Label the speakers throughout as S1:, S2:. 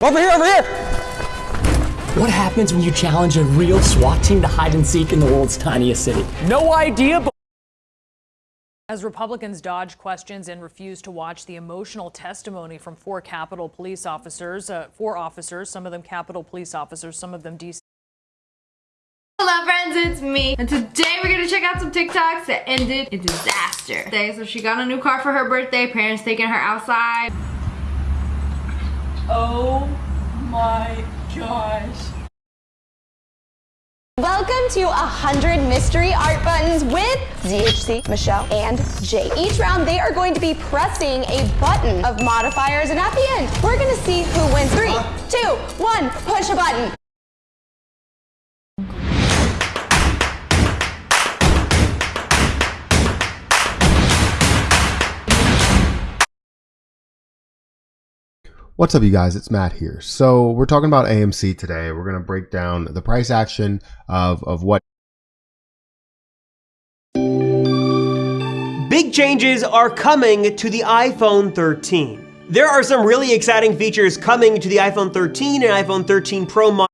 S1: Over here, over here!
S2: What happens when you challenge a real SWAT team to hide and seek in the world's tiniest city?
S1: No idea, but
S3: As Republicans dodge questions and refuse to watch the emotional testimony from four Capitol police officers, uh, four officers, some of them Capitol police officers, some of them DC.
S4: Hello friends, it's me. And today we're gonna check out some TikToks that ended in disaster. Today, so she got a new car for her birthday, parents taking her outside.
S3: Oh my gosh.
S5: Welcome to 100 mystery art buttons with ZHC, Michelle, and Jay. Each round they are going to be pressing a button of modifiers and at the end we're going to see who wins. Three, two, one, push a button.
S6: What's up, you guys? It's Matt here. So we're talking about AMC today. We're going to break down the price action of, of what
S7: Big changes are coming to the iPhone 13. There are some really exciting features coming to the iPhone 13 and iPhone 13 Pro model.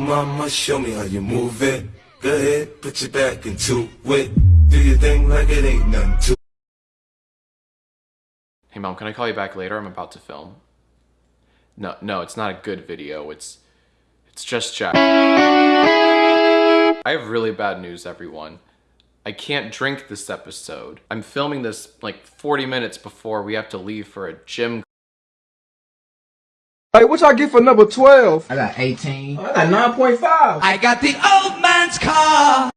S8: Mama, show me how you move it. Go ahead, put your back into it. Do your thing like it ain't nothing to
S9: Hey mom, can I call you back later? I'm about to film. No, no, it's not a good video. It's it's just Jack. I have really bad news, everyone. I can't drink this episode. I'm filming this like 40 minutes before we have to leave for a gym.
S10: Hey, what y'all get for number 12?
S11: I got 18.
S10: I got 9.5.
S11: I got the old man's car.